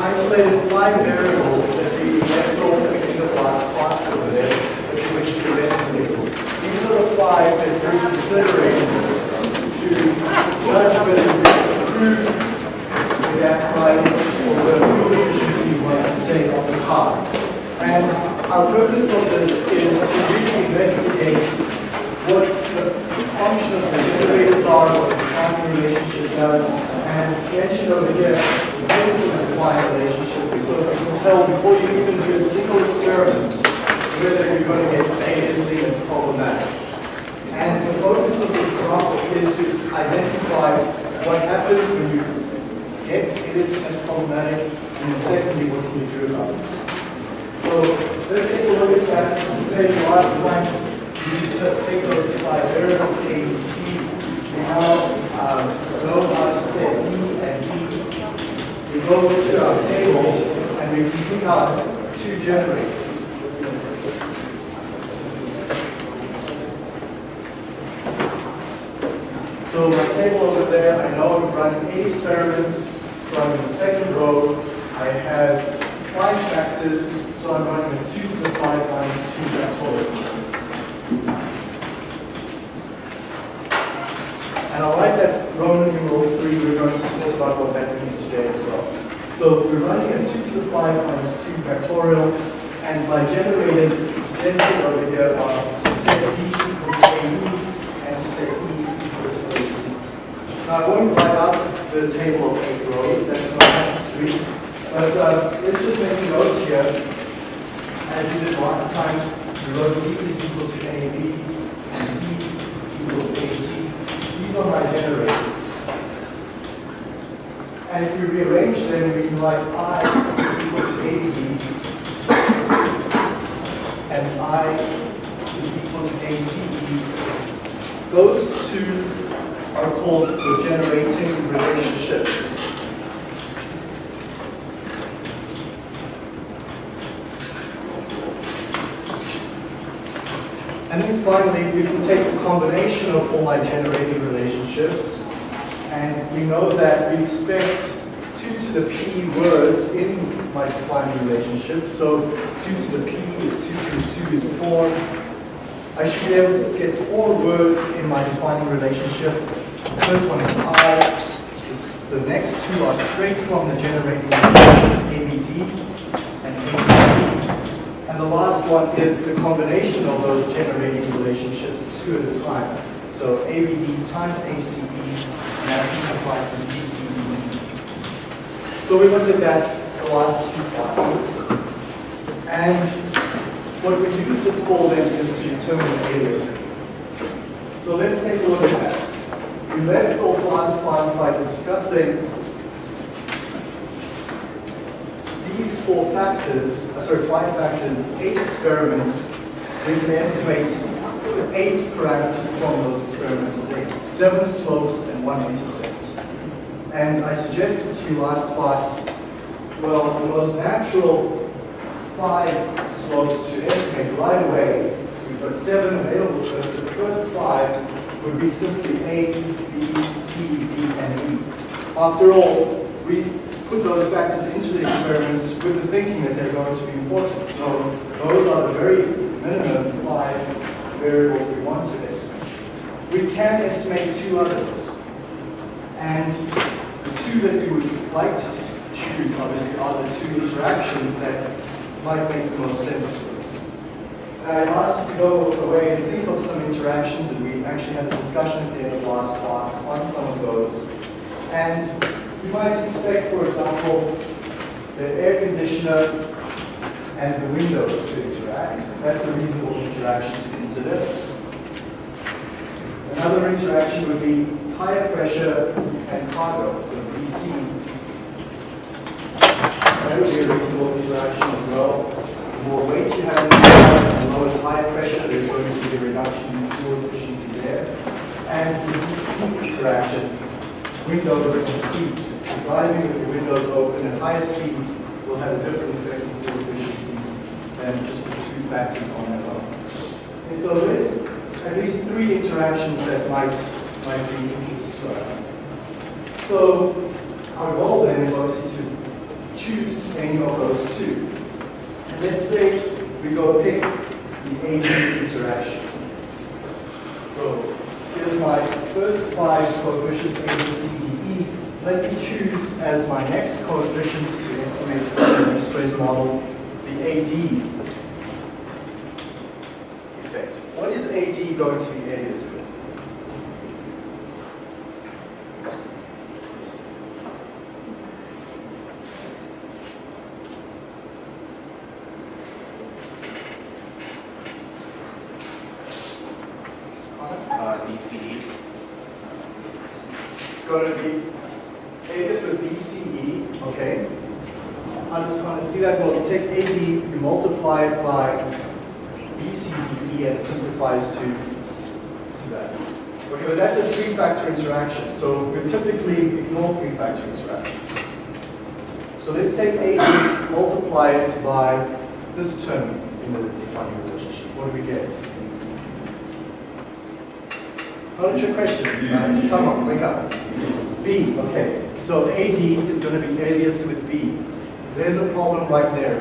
isolated five variables that the last class over there that we wish to investigate. These are the five that we're considering to judge whether we improve the gas line or the fuel efficiency, one say, of the car. And our purpose of this is to really investigate what the function of the generators are, what the timing relationship does, and mentioned over here, the purpose of relationship so that you can tell before you even do a single experiment whether you're going to get A, C, and problematic. And the focus of this example is to identify what happens when you get innocent and problematic, and secondly, what can you do about it. So let's take a look at that. Say last time you take those five variables A, B, C. We now to set D and E. We go to our table and we pick out two generators. So my table over there, I know I'm running eight experiments. So I'm in the second row. I have five factors, so I'm running a 2 to the 5 minus 2 factorial. And I like that Roman numeral 3, we're going to talk about what that means today as well. So we're running a 2 to the 5 minus 2 factorial, and my generators suggested over here are set D equal to AE and set E equal to AC. Now I won't write out the table of eight rows, that's not necessary. But uh, let's just make a note here. As you did last time, you wrote D is equal to AB and E equals AC. These are my generators. And if we rearrange them, we can write I is equal to AB and I is equal to ACE. Those two are called the generating relationships. And then finally, we can take a combination of all my generating relationships, and we know that we expect 2 to the p words in my defining relationship. So 2 to the p is 2 to the 2 is 4. I should be able to get four words in my defining relationship. The first one is I. The next two are straight from the generating relationships ABD and AC. And the last one is the combination of those generating relationships, two at a time. So ABD times ACE, and that's simplified to BCE. So we looked at that the last two classes. And what we use this for then is to determine the aliasing. So let's take a look at that. We left off last class by discussing these four factors, uh, sorry, five factors, eight experiments, we can estimate eight parameters from those experimental data, seven slopes and one intercept. And I suggested to you last class, well, the most natural five slopes to estimate right away, so we've got seven available to us, the first five would be simply A, B, C, D, and E. After all, we put those factors into the experiments with the thinking that they're going to be important. So those are the very minimum five variables we want to estimate. We can estimate two others. And two that we would like to choose, obviously, are the two interactions that might make the most sense to us. I asked you to go away and think of some interactions, and we actually had a discussion at the end of last class on some of those. And you might expect, for example, the air conditioner and the windows to interact. That's a reasonable interaction to consider. Another interaction would be tire pressure and cargo, so BC. That would be a reasonable interaction as well. The more weight you have in the the lower tire pressure, there's going to be a reduction in fuel efficiency there. And the heat interaction, windows and speed. Driving with the windows open at higher speeds will have a different effect on fuel efficiency than just the two factors on their own. And so there's at least three interactions that might, might be interesting interest to us. So our goal then is obviously to choose any of those two. And let's say we go pick the AD interaction. So here's my first five coefficients, A, B, C, D, E. Let me choose as my next coefficients to estimate the stress model the AD effect. What is AD going to be aliased with? Uh, DCE. going to be alias with BCE, okay? How does kind of see that? Well, you take AD, you multiply it by BCDE, and it simplifies to, s- to that. Okay, but that's a three-factor interaction, so we typically ignore three-factor interactions. So let's take AD, multiply it by this term in the defining relationship. What do we get? Not trick question, guys. Come on, wake up. B, okay. So AD is going to be aliased with B. There's a problem right there.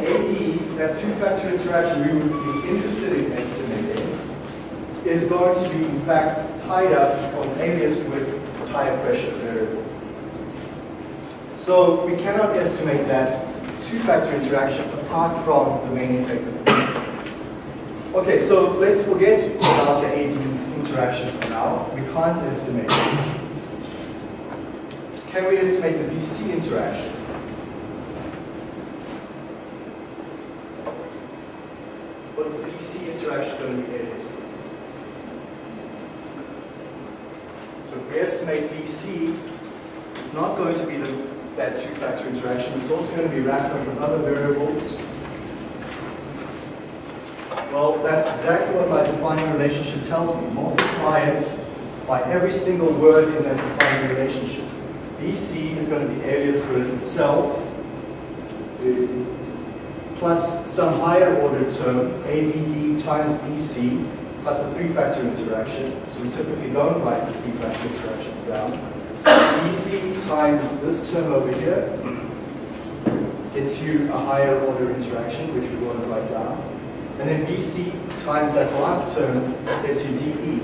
AD, that two-factor interaction we would be interested in estimating, is going to be in fact tied up or aliased with tire pressure variable. So we cannot estimate that two-factor interaction apart from the main effect of the Okay, so let's forget about the AD interaction for now. We can't estimate it. Can we estimate the BC interaction? What's the BC interaction going to be with? So if we estimate BC, it's not going to be the, that two-factor interaction. It's also going to be wrapped up with other variables. Well, that's exactly what my defining relationship tells me. Multiply it by every single word in that defining relationship. BC is going to be aliased with itself, plus some higher order term, ABD times BC, plus a three-factor interaction. So we typically don't write the three-factor interactions down. BC times this term over here gets you a higher order interaction, which we want to write down. And then BC times that last term gets you DE.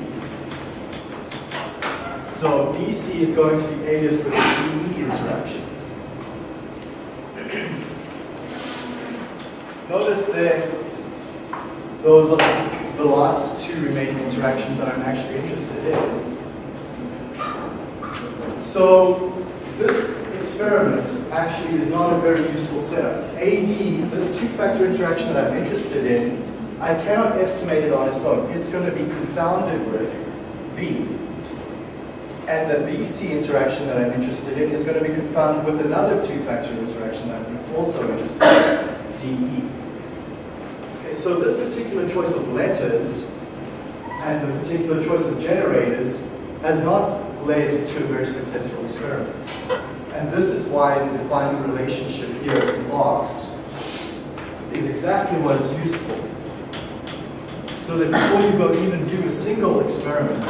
So BC is going to be aliased with the DE interaction. Notice that those are the last two remaining interactions that I'm actually interested in. So this experiment actually is not a very useful setup. AD, this two-factor interaction that I'm interested in, I cannot estimate it on its own. It's going to be confounded with B. And the BC interaction that I'm interested in is going to be confounded with another two-factor interaction that I'm also interested in, DE. Okay, so this particular choice of letters and the particular choice of generators has not led to a very successful experiment. And this is why the defining relationship here in box is exactly what it's used for. So that before you go even do a single experiment,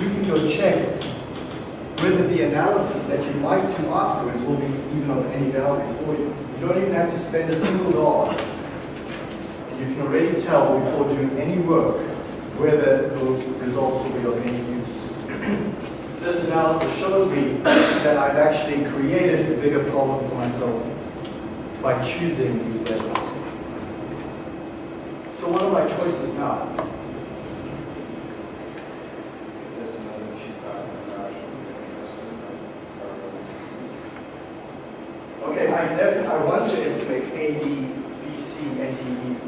you can go check whether the analysis that you might do afterwards will be even of any value for you. You don't even have to spend a single dollar. And you can already tell before doing any work whether the results will be of any. This analysis shows me that I've actually created a bigger problem for myself by choosing these letters. So what are my choices now? Okay, I I want to estimate AD, BC, and DE.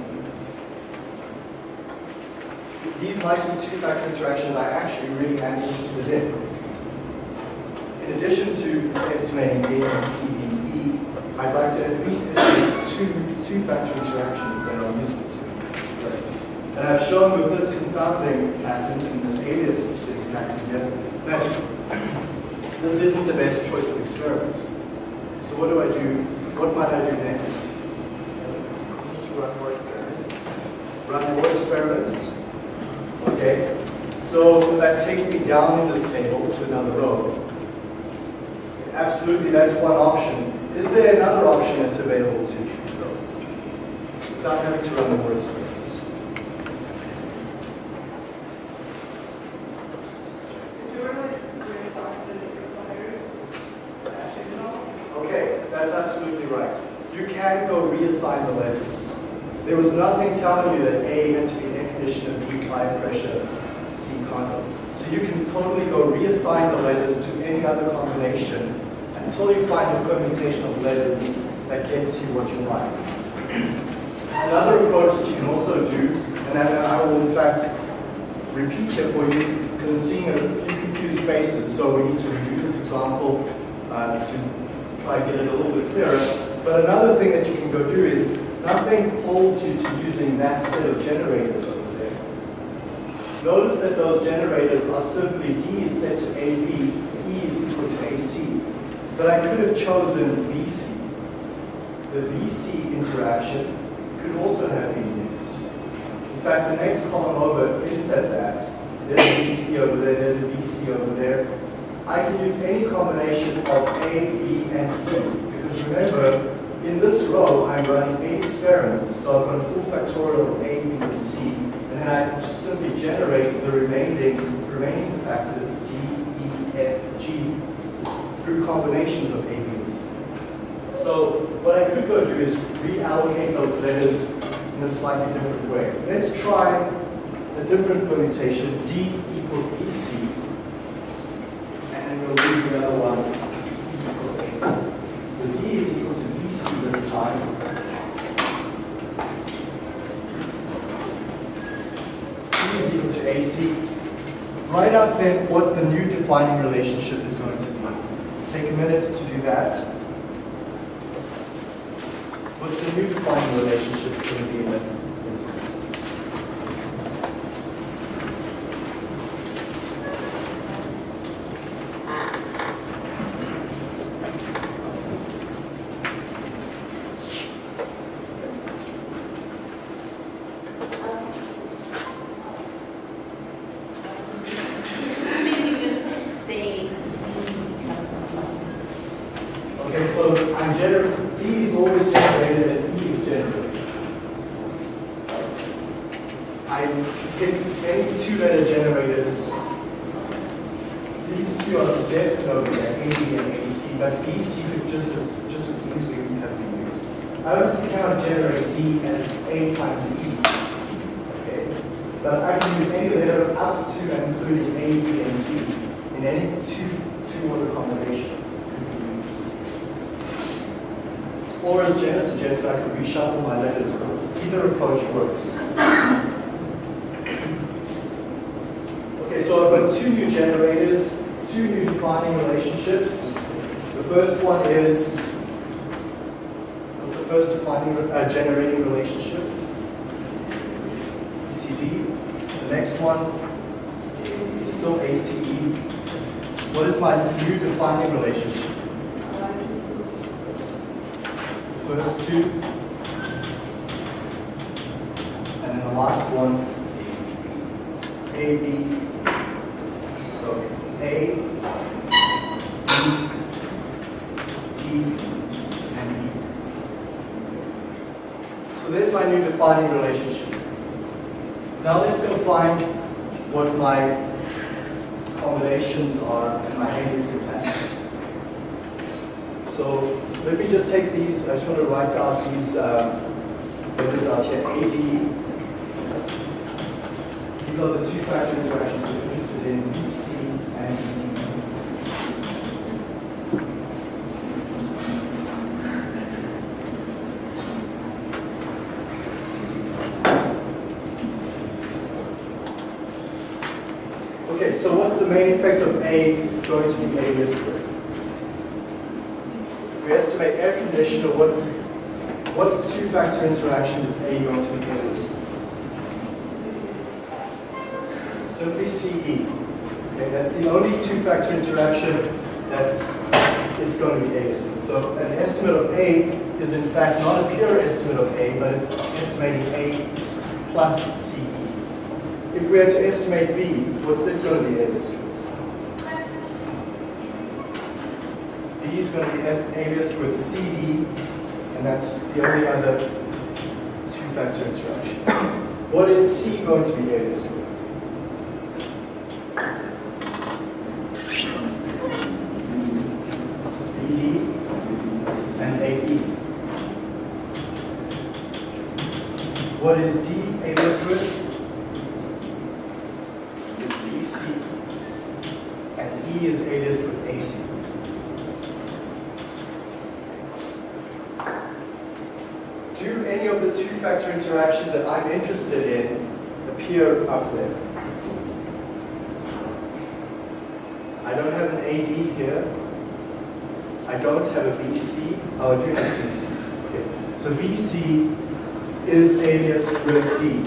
Be two-factor interactions I actually really am interested in. In addition to estimating A, B, C, D, E, I'd like to at least estimate two two-factor interactions that are useful to me. And I've shown with this confounding pattern and this alias pattern here that this isn't the best choice of experiment. So what do I do? What might I do next? Run more experiments. Run more experiments. Okay. So that takes me down in this table to another row. Absolutely, that's one option. Is there another option that's available to you, though? Without having to run the more experiments. Okay, that's absolutely right. You can go reassign the letters. There was nothing telling you that A had to be tire pressure, C condom. So you can totally go reassign the letters to any other combination until you find a permutation of letters that gets you what you like. Another approach that you can also do, and I will in fact repeat here for you, because seeing a few confused faces, so we need to redo this example uh, to try to get it a little bit clearer. But another thing that you can go do is nothing holds you to using that set of generators. Notice that those generators are simply D is set to AB, E is equal to AC. But I could have chosen BC. The BC interaction could also have been used. In fact, the next column over inset that. There's a BC over there, there's a BC over there. I can use any combination of A, B, and C. Because remember, in this row, I'm running eight experiments, so I've got a full factorial of A, B, and C. And I just simply generate the remaining, remaining factors, D, E, F, G, through combinations of A, B, and C. So what I could go do is reallocate those letters in a slightly different way. Let's try a different permutation, D equals BC, and we'll leave the other one E equals AC. So D is equal to BC this time. D is equal to AC. Write out then what the new defining relationship is going to be. Take a minute to do that. What's the new defining relationship going to be in this instance? Okay, so I'm gener D is always generated and E is generated. I pick any two letter generators. These two are suggested over there, A, B, and AC, but BC could just, as- just as easily have been used. I obviously cannot generate D as A times E. Okay, but I can use any letter up to and including A, B, and C in any two, two order combination. Or as Jenna suggested, I could reshuffle my letters. Either approach works. Okay, so I've got two new generators, two new defining relationships. The first one is, what's the first defining, uh, generating relationship? ECD. The next one is still ACE. What is my new defining relationship? first two. And last one, A, B. So A, B, D, and E. So there's my new defining relationship. Now let's go find what my combinations are in my Haley syntax. So let me just take these, I just want to write out these uh, letters out here, AD. These are the two factor interactions we're interested in, BC and D. Okay, so what's the main effect of A going to be A listed? we estimate air conditioner, what, what two-factor interactions is A going to be used? Simply CE. Okay, that's the only two-factor interaction that's it's going to be A. So an estimate of A is in fact not a pure estimate of A, but it's estimating A plus CE. If we had to estimate B, what's it going to be A estimate? B is going to be aliased with CD, and that's the only other two-factor interaction. What is C going to be aliased with? BD and AE. What is D aliased with? Is BC. And E is aliased with AC. Do any of the two-factor interactions that I'm interested in appear up there? I don't have an AD here. I don't have a BC. Oh, have BC. Okay. So BC is alias with D.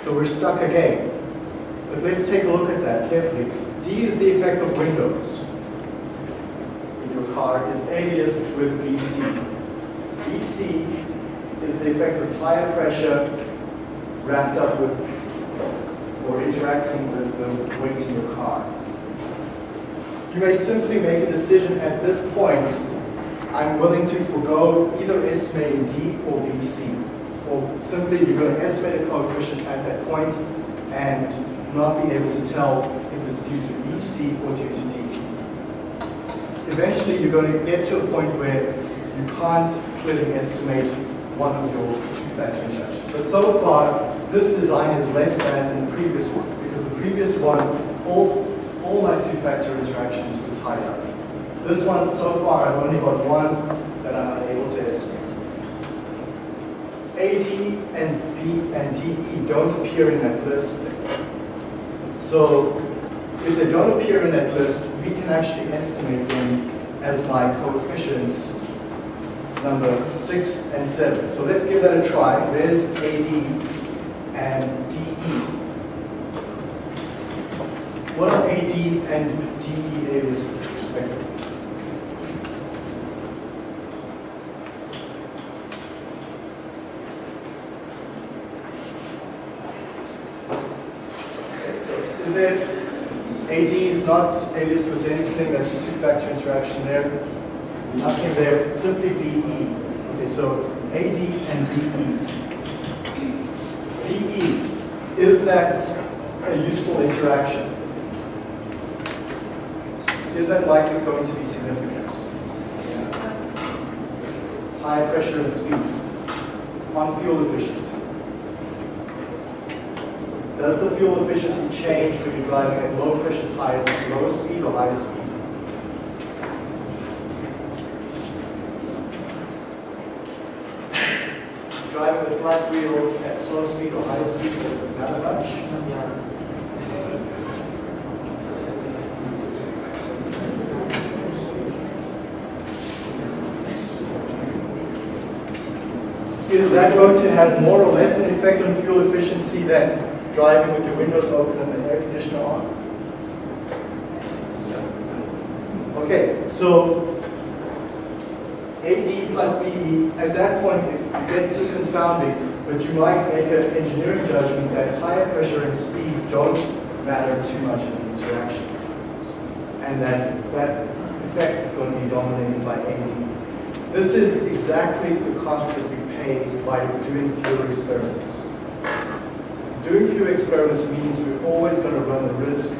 So we're stuck again. But let's take a look at that carefully. D is the effect of windows in your car is alias with BC. BC is the effect of tire pressure wrapped up with or interacting with the weight in your car. You may simply make a decision at this point, I'm willing to forego either estimating D or BC. Or simply you're going to estimate a coefficient at that point and not be able to tell if it's due to BC or due to D. Eventually you're going to get to a point where you can't clearly estimate one of your two-factor interactions. So far, this design is less bad than the previous one because the previous one, all, all my two-factor interactions were tied up. This one, so far, I've only got one that I'm unable to estimate. AD and B and DE don't appear in that list. So if they don't appear in that list, we can actually estimate them as my coefficients number six and seven. So let's give that a try. There's AD and DE. What are AD and DE areas respectively? Okay, so is there, AD is not alias with anything, that's a two-factor interaction there. Nothing there, simply BE. Okay, so AD and BE. BE, is that a useful interaction? Is that likely going to be significant? Tire pressure and speed on fuel efficiency. Does the fuel efficiency change when you're driving at low pressure tires low speed or higher speed? Driving with flat wheels at slow speed or higher speed much. Is that going to have more or less an effect on fuel efficiency than driving with your windows open and the air conditioner on? Okay, so AD plus BE, at that point it gets you confounding, but you might make an engineering judgment that tire pressure and speed don't matter too much as an interaction. And that that effect is going to be dominated by AD. This is exactly the cost that we pay by doing fewer experiments. Doing few experiments means we're always going to run the risk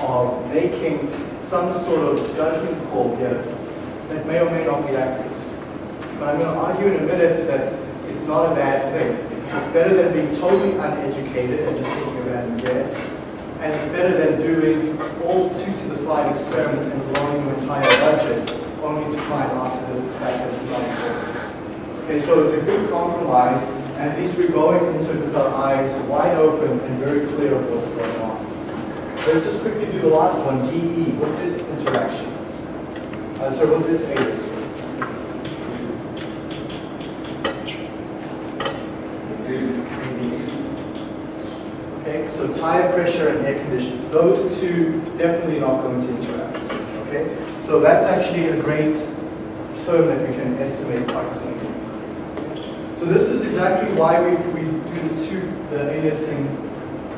of making some sort of judgment call here that may or may not be accurate. But I'm going to argue in a minute that it's not a bad thing. It's better than being totally uneducated and just taking a random guess. And it's better than doing all two to the five experiments and blowing your entire budget only to find after the fact that it's not important. Okay, so it's a good compromise, at least we're going into it with our eyes wide open and very clear of what's going on. Let's just quickly do the last one, DE. What's its interaction? Uh, so what's its alias? Okay, so tire pressure and air conditioning. Those two definitely not going to interact. Okay, so that's actually a great term that we can estimate quite cleanly. So this is exactly why we, we do the two, the aliasing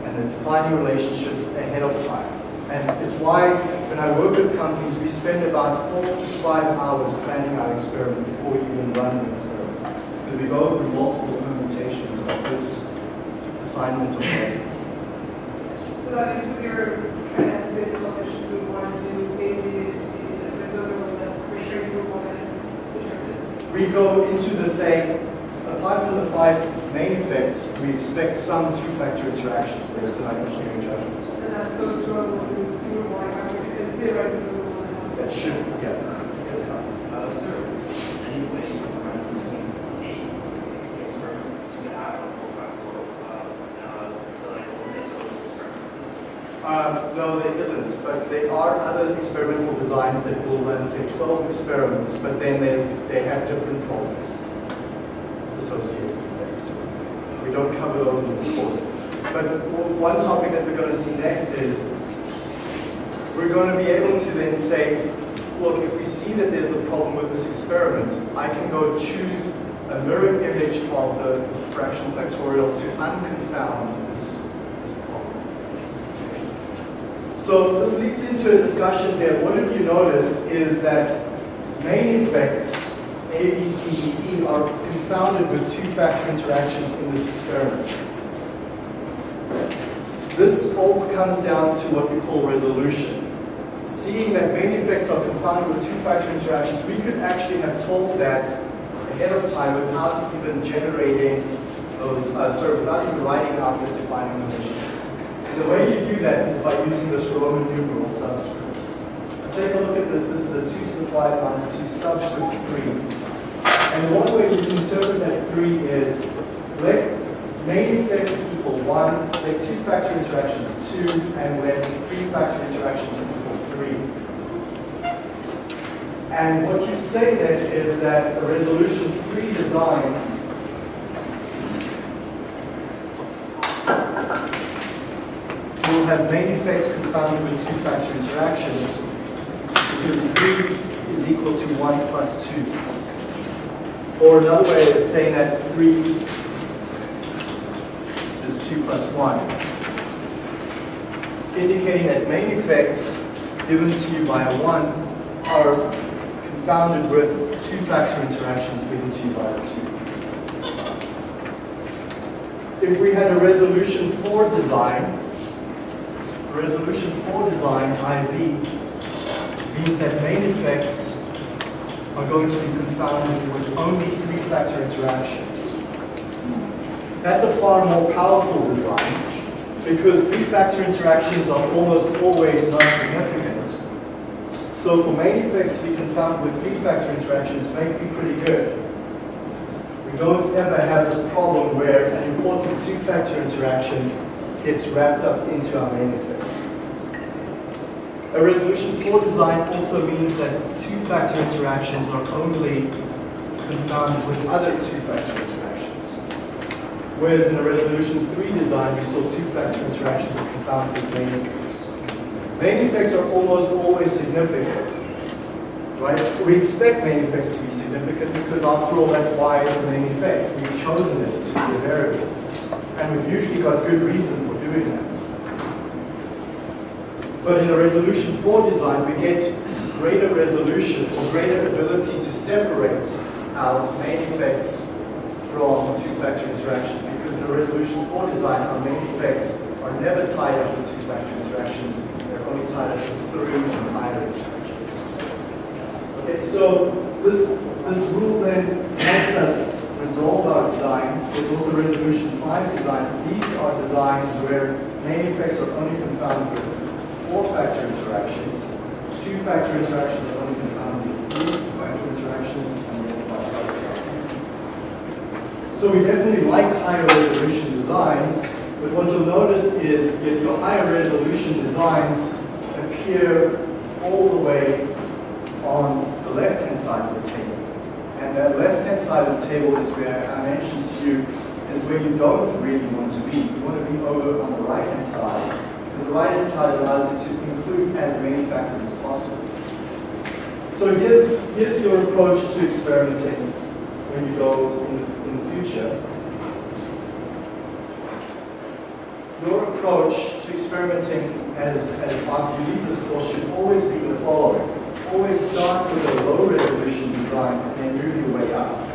and the defining relationships ahead of time. And it's why when I work with companies, we spend about four to five hours planning our experiment before we even run the experiment. Because we go through multiple implementations of this assignment of letters. So that means we are trying to we want to do, if those are that you to. We go into the same, apart from the five main effects, we expect some two-factor interactions based on our engineering judgments. And that those are the ones who you would want to have, because theoretically those are the ones that That should, yeah, yes, Carl. Uh, is any way you can run between eight and sixty experiments to get out of the for, uh, uh, to like miss those experiments? Um, no, there isn't, but there are other experimental designs that will run, say, 12 experiments, but then there's, they have different problems associated with it. We don't cover those in this course. But one topic that we're going to see next is we're going to be able to then say, look, if we see that there's a problem with this experiment, I can go choose a mirror image of the fractional factorial to unconfound this, this problem. So this leads into a discussion here. What have you noticed is that main effects, A, B, C, D, E, are confounded with two-factor interactions in this experiment. This all comes down to what we call resolution. Seeing that main effects are confounded with two-factor interactions, we could actually have told that ahead of time without even generating those, uh, sorry, without even writing out the defining relationship. And the way you do that is by using this Roman numeral subscript. Take a look at this. This is a 2 to the 5 minus 2 subscript 3. And one way you can interpret that 3 is let main effects equal 1, let two-factor interactions 2, and let three-factor interactions equal 3. And what you say then is that the resolution 3 design will have main effects confounded with two-factor interactions because 3 is equal to 1 plus 2. Or another way of saying that 3 is 2 plus 1. Indicating that main effects given to you by a 1 are confounded with two-factor interactions given to you by a 2. If we had a resolution 4 design, resolution 4 design, IV, means that main effects are going to be confounded with only three-factor interactions. That's a far more powerful design because three-factor interactions are almost always non-significant. So for main effects to be confounded with three-factor interactions may be pretty good. We don't ever have this problem where an important two-factor interaction gets wrapped up into our main effect. A resolution 4 design also means that two-factor interactions are only confounded with other two-factor interactions. Whereas in a resolution 3 design, we saw two-factor interactions are confounded with main effects. Main effects are almost always significant. Right? We expect main effects to be significant because after all, that's why it's a main effect. We've chosen it to be a variable. And we've usually got good reason for doing that. But in a resolution 4 design, we get greater resolution or greater ability to separate out main effects from two-factor interactions because in a resolution 4 design, our main effects are never tied up with two-factor interactions. They're only tied up with three and higher interactions. Okay, so this, this rule then helps us resolve our design. There's also resolution 5 designs. These are designs where main effects are only confounded with four-factor interactions. Two-factor interactions are only confounded with three-factor interactions, and then versa. So we definitely like higher resolution designs, but what you'll notice is that your higher resolution designs appear all the way on the left-hand side of the table. And that left-hand side of the table is where I mentioned to you is where you don't really want to be. You want to be over on the right-hand side the right-hand side allows you to include as many factors as possible. So here's, here's your approach to experimenting when you go in the, in the future. your approach to experimenting as, as you lead this course should always be the following. Always start with a low resolution design and then move your way up.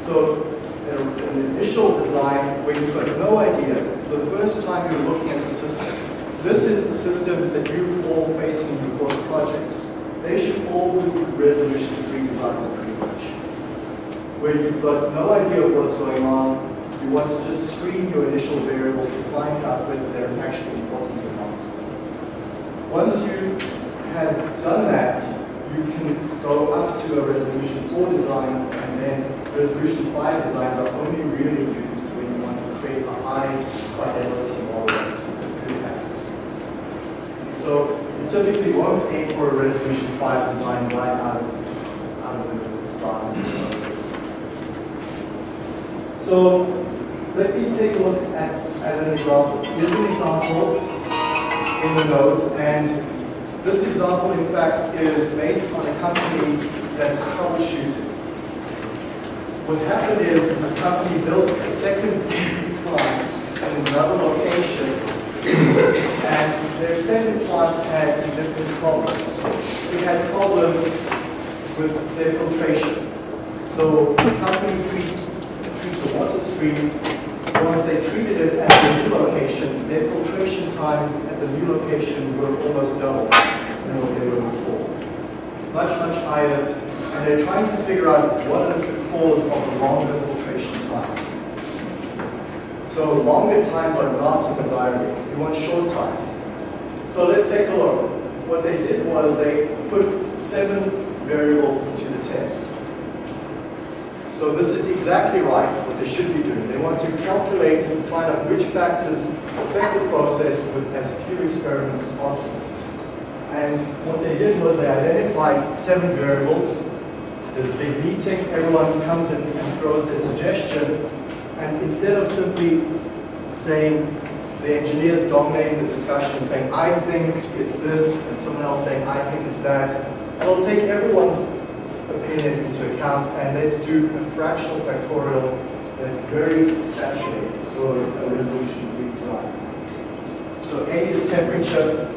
So an initial design where you've got no idea, it's the first time you're looking at the system. This is the systems that you're all facing in your course projects. They should all be resolution three designs pretty much. Where you've got no idea of what's going on, you want to just screen your initial variables to find out whether they're actually important or not. Once you have done that, you can go up to a resolution 4 design, and then resolution 5 designs are only really used when you want to create a high fidelity model with. So you typically won't aim for a resolution 5 design right out of, out of the start of the process. So let me take a look at, at an example. Here's an example in the notes, and this example, in fact, is based on a company that's troubleshooting. What happened is this company built a second plant another location, and their second plant had significant problems. It had problems with their filtration. So this company treats, treats a water stream. Once they treated it at the new location, their filtration times at the new location were almost double than what they were before. Much, much higher. And they're trying to figure out what is the cause of the longer filtration. So longer times are not desirable. You want short times. So let's take a look. What they did was they put seven variables to the test. So this is exactly right, what they should be doing. They want to calculate and find out which factors affect the process with as few experiments as possible. And what they did was they identified seven variables. There's a big meeting, everyone comes in and throws their suggestion, and instead of simply saying, the engineers dominating the discussion and saying, I think it's this, and someone else saying, I think it's that, we'll take everyone's opinion into account and let's do a fractional factorial that's very saturated, so a resolution we design. So A is temperature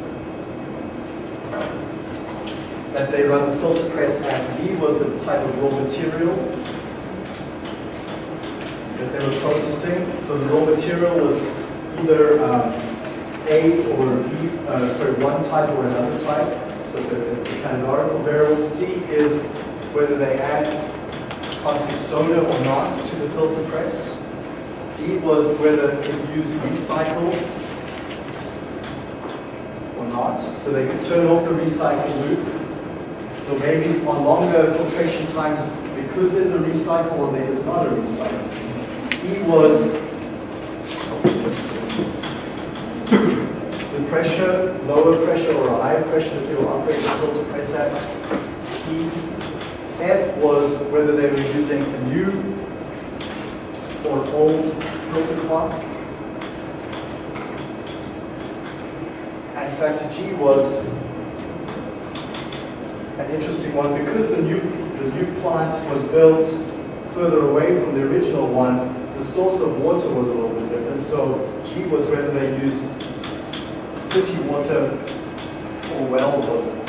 that they run the filter press at. B was the type of raw material that they were processing. So the raw material was either um, A or B, uh, sorry, one type or another type. So it's a, it's a categorical variable. C is whether they add caustic soda or not to the filter press. D was whether it used recycle or not. So they could turn off the recycle loop. So maybe on longer filtration times, because there's a recycle or there is not a recycle. E was the pressure, lower pressure or a higher pressure that they were operating the filter press at. E F was whether they were using a new or old filter cloth. And factor G was an interesting one because the new, the new plant was built further away from the original one, the source of water was a little bit different. So G was whether they used city water or well water.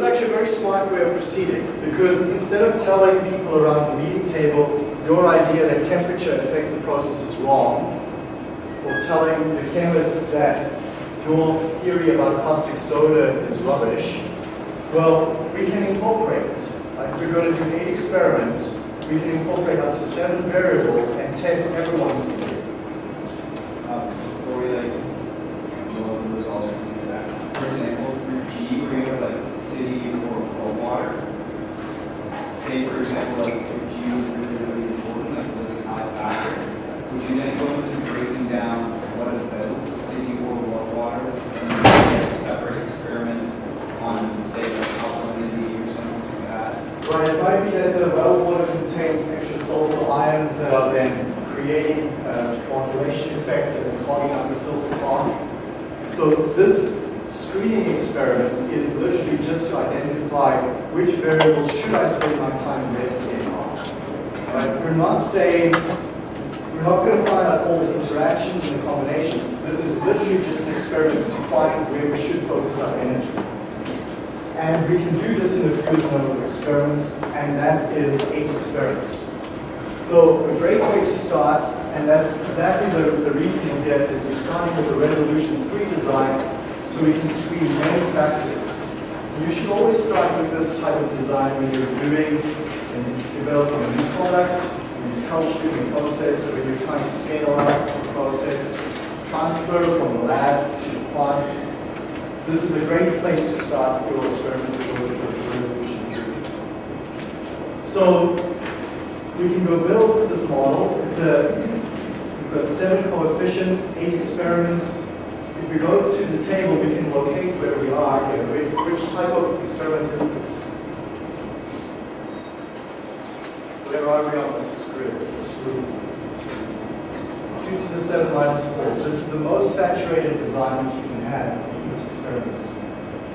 Is actually a very smart way of proceeding because instead of telling people around the meeting table your idea that temperature affects the process is wrong, or telling the chemist that your theory about caustic soda is rubbish, well, we can incorporate it. Like we're going to do eight experiments, we can incorporate up to seven variables and test everyone's theory. Um, Before we like, go over the results or anything like that, for example, for G, where you have like city or, or water, say for example, like if G was really, really important, like really high factor, would you then go into breaking down what is about city or wa- water, and then get a separate experiment on, say, like alkalinity or something like that? Right, it might be that the well water contains extra salts or ions that are then creating a flocculation effect and then clogging up the filter path. So this screening experiment is literally just to identify which variables should I spend my time investigating on. Right? We're not saying, we're not going to find out all the interactions and the combinations. This is literally just an experiment to find where we should focus our energy. And we can do this in a fluid number of experiments, and that is eight experiments. So a great way to start, and that's exactly the, the reason here, is we're starting with a resolution 3 design so we can screen many factors. You should always start with this type of design when you're doing and developing a new product, when you're troubleshooting a process, or when you're trying to scale up a process, transfer from the lab to the plant. This is a great place to start your experiment with resolution 3. So we can go build this model. It's a, we've got seven coefficients, eight experiments. If we go to the table, we can locate where we are here. Which, type of experiment is this? Where are we on this grid? 2 to the 7 minus 4. This is the most saturated design that you can have with experiments.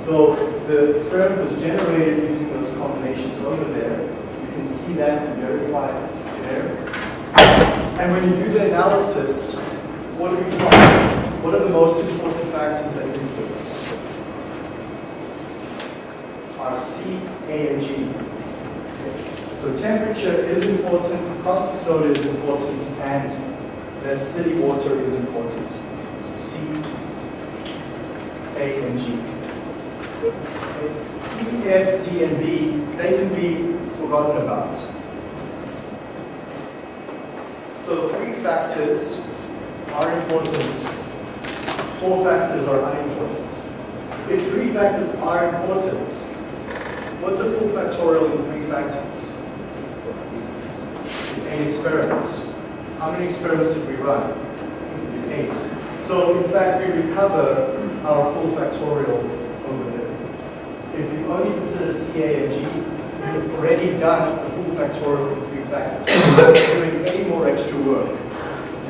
So the experiment was generated using those combinations over there. You can see that and verify it there. And when you do the analysis, what do we find? What are the most important factors that influence? Are C, A, and G. So temperature is important, caustic soda is important, and that city water is important. So C, A, and G. E, F, D, and B, they can be forgotten about. So three factors are important, four factors are unimportant. If three factors are important, what's a full factorial in three factors? Eight experiments. How many experiments did we run? Eight. So in fact, we recover our full factorial over there. If you only consider CA and G, you've already done the full factorial in three factors. extra work.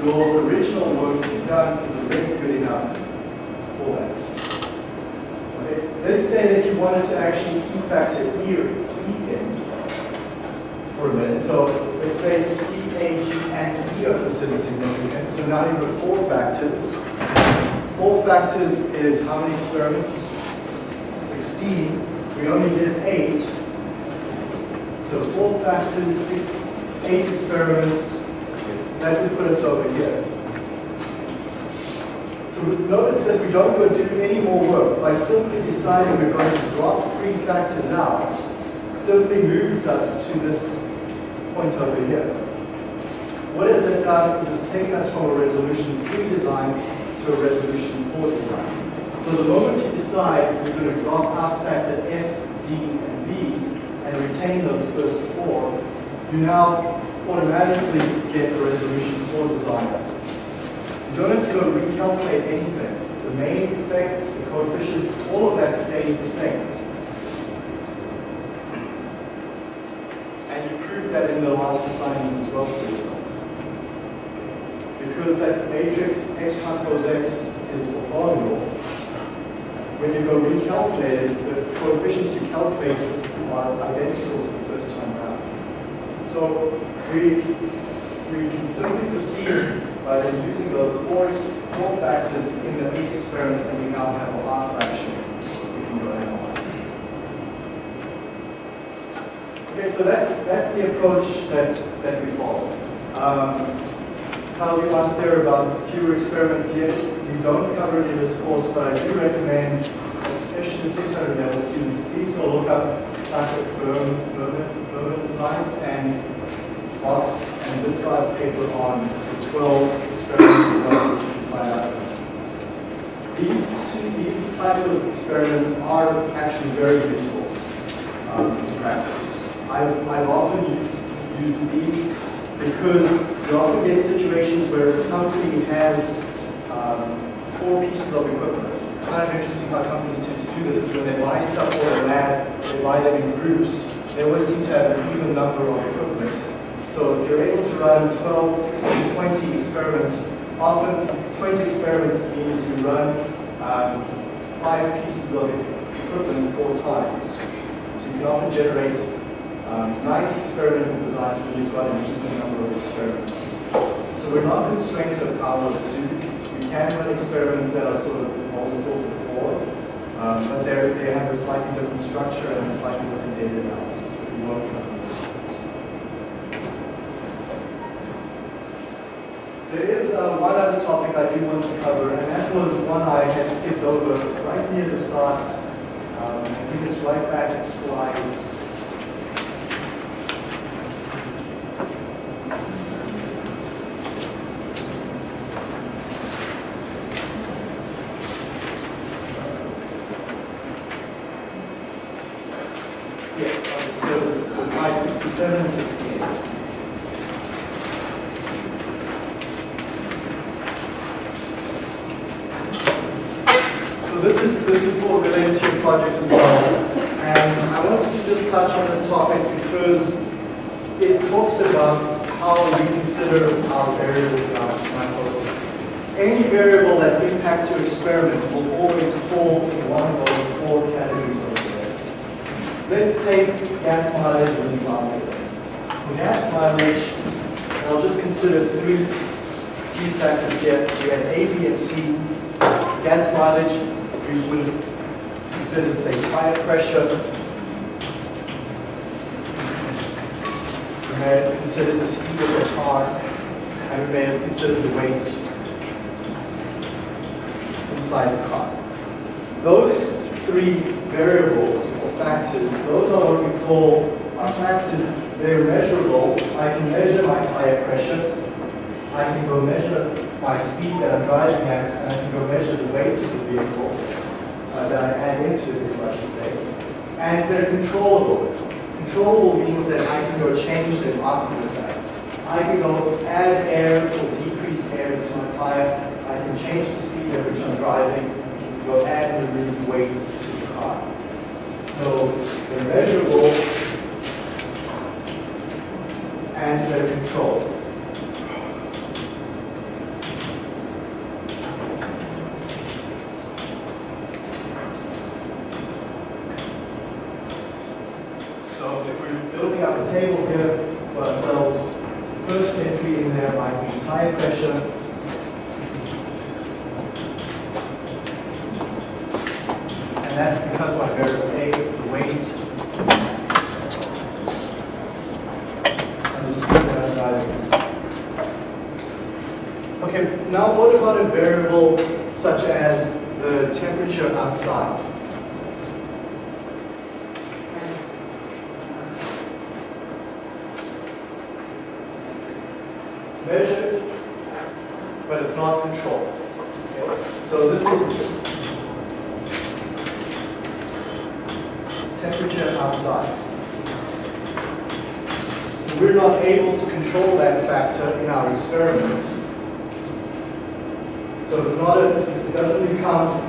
Your original work done is already good enough for that. Okay. Let's say that you wanted to actually key factor E, e in for a minute. So let's say C, A, G, and E are considered significant. So now you've got four factors. Four factors is how many experiments? 16. We only did eight. So four factors, six, eight experiments. That put us over here. So notice that we don't go do any more work. By simply deciding we're going to drop three factors out, simply moves us to this point over here. What has that done is it's uh, taken us from a resolution 3 design to a resolution 4 design. So the moment you decide we're going to drop out factor F, D, and B and retain those first four, you now automatically get the resolution 4 design. You don't have to go recalculate anything. The main effects, the coefficients, all of that stays the same. And you prove that in the last assignment as well for yourself. Because that matrix X transpose X is orthogonal, when you go recalculate it, the coefficients you calculate are identical to the first time around. So we, we can simply proceed by then using those four, four factors in the eight experiments and we now have a R fraction we can go analyze. Okay, so that's that's the approach that, that we follow. Um, Kyle, you asked there about fewer experiments. Yes, we don't cover it in this course, but I do recommend, especially the 600 level students, please go look up classic Berman, Burman, Burman designs and And this guy's paper on the 12 experiments you find out. These, these types of experiments are actually very useful um, in practice. I've, I've often used these because you often get situations where a company has um, four pieces of equipment. It's kind of interesting how companies tend to do this, because when they buy stuff for a lab, they buy them in groups. They always seem to have an even number of equipment. So if you're able to run 12, 16, 20 experiments, often 20 experiments means you run um, five pieces of equipment four times. So you can often generate um, nice experimental designs when you've got an number of experiments. So we're not constrained to a power of two. We can run experiments that are sort of multiples of four, um, but they have a slightly different structure and a slightly different data analysis that we won't cover. There is uh, one other topic I do want to cover, and that was one I had skipped over right near the start. Um, I think it's right back at slides. Yeah, okay, so this is slide 67 and 68. So this is, this is for related to your project as well. And I wanted to just touch on this topic because it talks about how we consider our variables in our in our process. Any variable that impacts your experiment will always fall in one of those four categories over there. Let's take gas mileage as an example. For gas mileage, I'll just consider three key factors here. We have A, B, and C. Gas mileage, we would consider, say, tire pressure. We may have considered the speed of the car, and we may have considered the weight inside the car. Those three variables or factors, those are what we call are factors. They're measurable. I can measure my tire pressure. I can go measure my speed that I'm driving at, and I can go measure the weight of the vehicle uh, that I add into vehicle, Should say. And they're controllable. Controllable means that I can go change them after the fact. I can go add air or decrease air to my tire. I can change the speed at which I'm driving. i Go add and remove weight to the car. So they're measurable and they're controlled. So if we're building up a table here for ourselves, the first entry in there might be tire pressure. And that's because my variable A, the weight, and the speed that I'm driving. Okay, now what about a variable such as the temperature outside? Measured, but it's not controlled. Okay? So this is temperature outside. So we're not able to control that factor in our experiments. So it's not a, it doesn't become,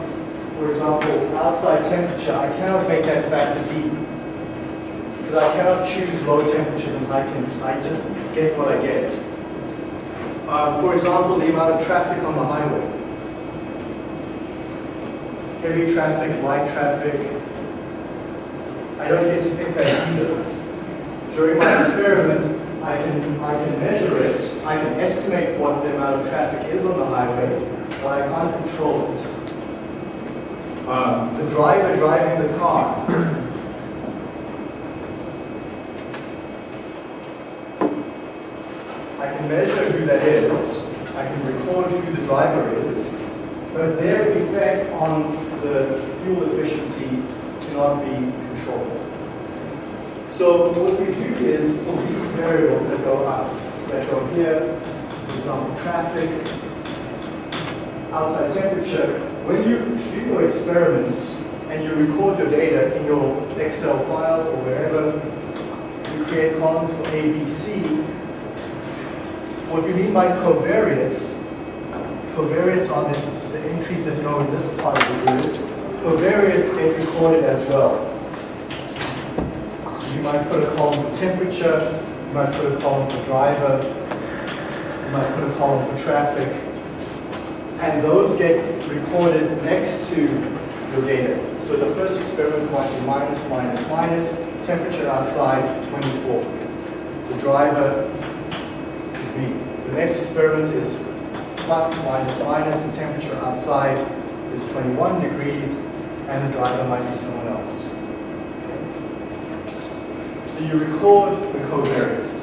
for example, outside temperature. I cannot make that factor D. Because I cannot choose low temperatures and high temperatures. I just get what I get. Uh, for example, the amount of traffic on the highway. Heavy traffic, light traffic. I don't get to pick that either. During my experiment, I can, I can measure it, I can estimate what the amount of traffic is on the highway, but I can't control it. Um, the driver driving the car I can measure who that is, I can record who the driver is, but their effect on the fuel efficiency cannot be controlled. So what we do is, these variables that go up, that go here, for example, traffic, outside temperature, when you do your experiments and you record your data in your Excel file or wherever, you create columns for A, B, C, what we mean by covariates, covariates are the, the entries that go in this part of the grid. Covariates get recorded as well. So you might put a column for temperature, you might put a column for driver, you might put a column for traffic, and those get recorded next to your data. So the first experiment might be minus, minus, minus, temperature outside 24. The driver is. The next experiment is plus, minus, minus, the temperature outside is 21 degrees, and the driver might be someone else. So you record the covariates.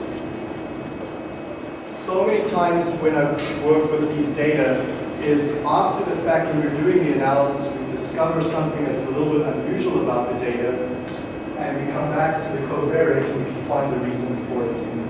So many times when I've worked with these data is after the fact when we're doing the analysis, we discover something that's a little bit unusual about the data, and we come back to the covariates and we can find the reason for it the.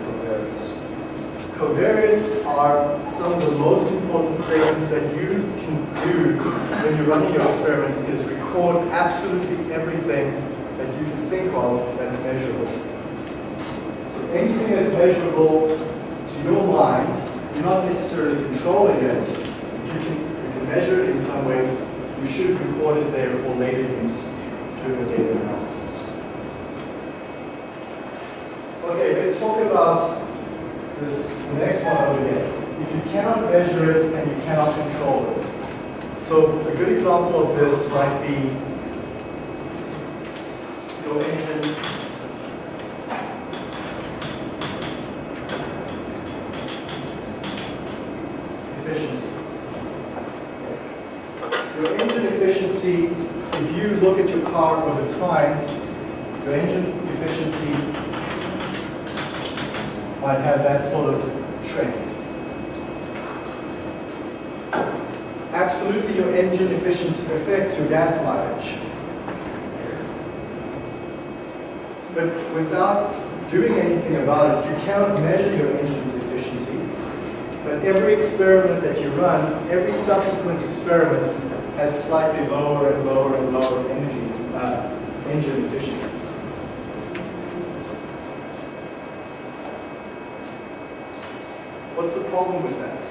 Covariates are some of the most important things that you can do when you're running your experiment is record absolutely everything that you can think of that's measurable. So anything that's measurable to your mind, you're not necessarily controlling it. You can, you can measure it in some way, you should record it there for later use during the data analysis. Okay, let's talk about this the next one over here. If you cannot measure it and you cannot control it. So a good example of this might be your engine efficiency. Your engine efficiency, if you look at your car over time, your engine efficiency might have that sort of trend. Absolutely, your engine efficiency affects your gas mileage. But without doing anything about it, you cannot measure your engine's efficiency. But every experiment that you run, every subsequent experiment has slightly lower and lower and lower energy, uh, engine efficiency. What's the problem with that?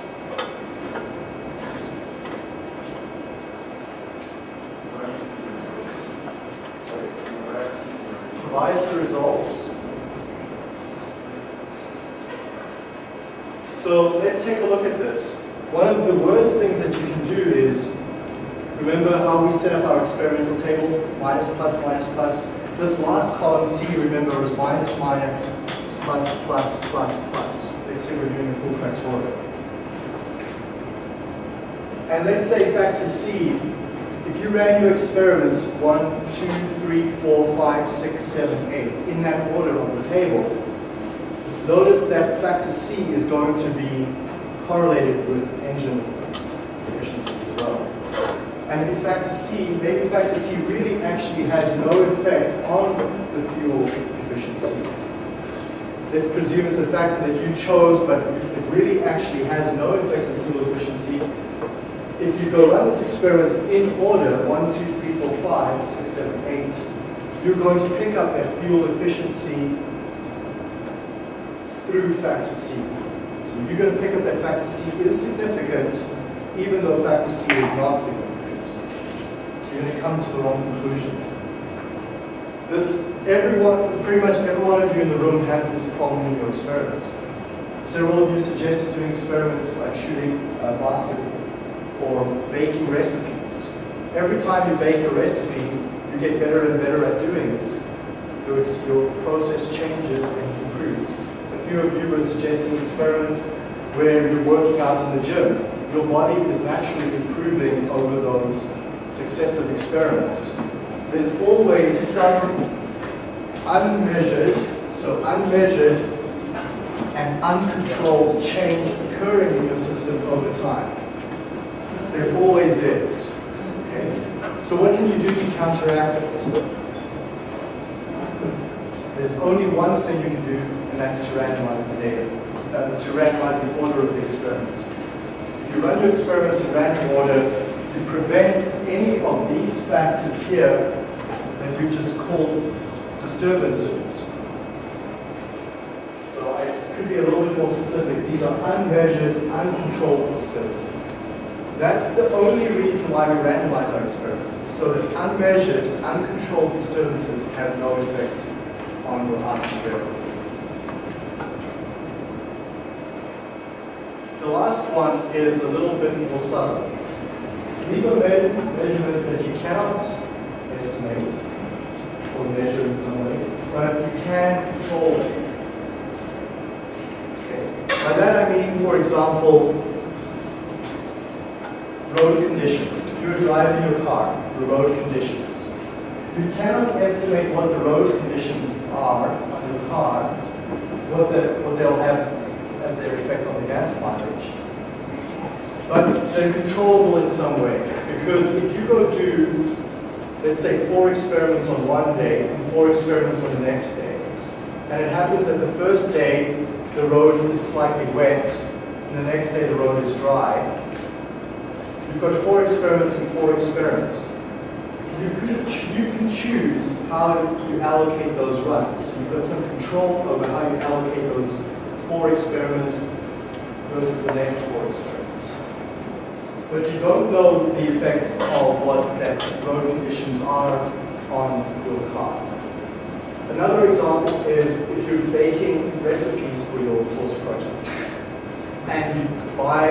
Provides the results. So let's take a look at this. One of the worst things that you can do is, remember how we set up our experimental table? Minus, plus, minus, plus. This last column C, remember, was minus, minus, plus, plus, plus, plus. Let's say we're doing a full factorial. And let's say factor C, if you ran your experiments 1, 2, 3, 4, 5, 6, 7, 8, in that order on the table, notice that factor C is going to be correlated with engine efficiency as well. And in factor C, maybe factor C really actually has no effect on the fuel efficiency. Let's presume it's a factor that you chose, but it really actually has no effect on fuel efficiency. If you go run this experiment in order, 1, 2, 3, 4, 5, 6, 7, 8, you're going to pick up that fuel efficiency through factor C. So you're going to pick up that factor C is significant, even though factor C is not significant. So you're going to come to the wrong conclusion. This, everyone, pretty much every one of you in the room has this problem in your experiments. Several of you suggested doing experiments like shooting uh, basketball or baking recipes. Every time you bake a recipe, you get better and better at doing it. Your, your process changes and improves. A few of you were suggesting experiments where you're working out in the gym. Your body is naturally improving over those successive experiments. There's always some unmeasured, so unmeasured and uncontrolled change occurring in your system over time. There always is. Okay? So what can you do to counteract it? There's only one thing you can do, and that's to randomize the data, uh, to randomize the order of the experiments. If you run your experiments in random order, you prevent any of these factors here that we just called disturbances. So I could be a little bit more specific. These are unmeasured, uncontrolled disturbances. That's the only reason why we randomize our experiments, so that unmeasured, uncontrolled disturbances have no effect on your output variable. the last one is a little bit more subtle. These are measurements that you cannot estimate or measure in some way, but you can control it. Okay. By that I mean, for example, road conditions. If you're driving your car, the road conditions. You cannot estimate what the road conditions are on your car, what, the, what they'll have as their effect on the gas mileage. But they're controllable in some way. Because if you go do, let's say, four experiments on one day and four experiments on the next day, and it happens that the first day the road is slightly wet, and the next day the road is dry, you've got four experiments and four experiments. You can, you can choose how you allocate those runs. You've got some control over how you allocate those four experiments versus the next four experiments. But you don't know the effect of what that road conditions are on your car. Another example is if you're baking recipes for your course project and you buy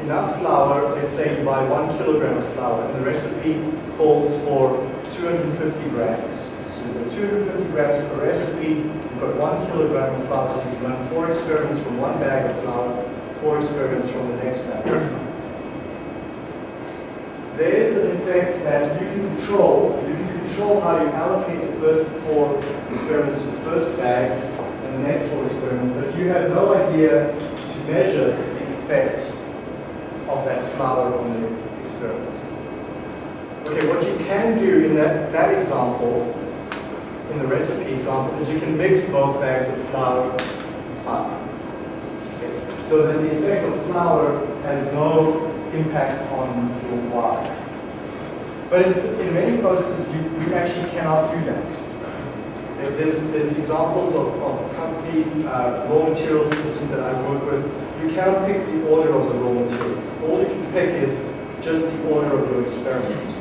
enough flour, let's say you buy one kilogram of flour, and the recipe calls for 250 grams. So you've got 250 grams per recipe, you've got one kilogram of flour, so you run four experiments from one bag of flour, four experiments from the next bag flour. There's an effect that you can control. You can control how you allocate the first four experiments to the first bag and the next four experiments, but you have no idea to measure the effect of that flour on the experiment. Okay, what you can do in that, that example, in the recipe example, is you can mix both bags of flour up. Okay, So that the effect of flour has no impact on your Y. But in many processes, you, you actually cannot do that. There- There's, there's examples of, of company uh, raw materials systems that I work with. You cannot pick the order of the raw materials. All you can pick is just the order of your experiments.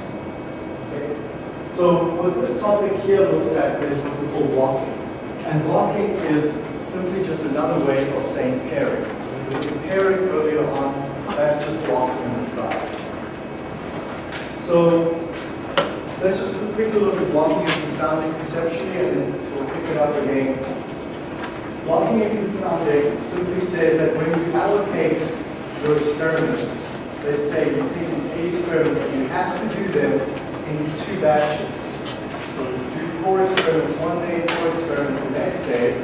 Okay? So what this topic here looks at is what we call blocking. And blocking is simply just another way of saying pairing. We were pairing earlier on, that's just blocking in disguise. So let's just quickly look at blocking and confounding conceptually, and then we'll pick it up again. Blocking and confounding simply says that when you allocate your experiments, let's say you take these eight experiments and you have to do them in two batches. So you do four experiments one day, four experiments the next day.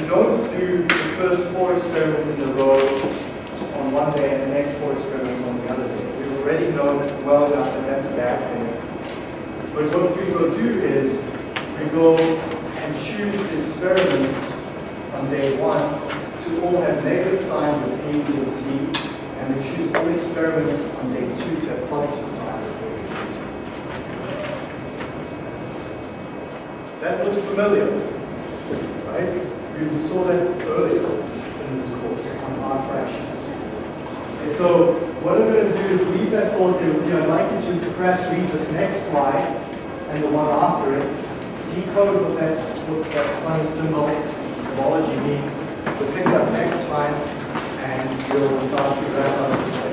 You don't do the first four experiments in a row on one day and the next four experiments on the other day. We've already know that well enough that that's a bad thing. But what we will do is we go and choose the experiments on day one to all have negative signs of A, B, and C, and we choose all the experiments on day two to have positive signs of A, B, and C. That looks familiar, right? We saw that earlier in this course on R fractions. Okay, so what I'm going to do is leave that thought with you. I'd like you to perhaps read this next slide and the one after it, decode what that's what that funny symbol, symbology means. We'll pick up next time and we'll start to wrap up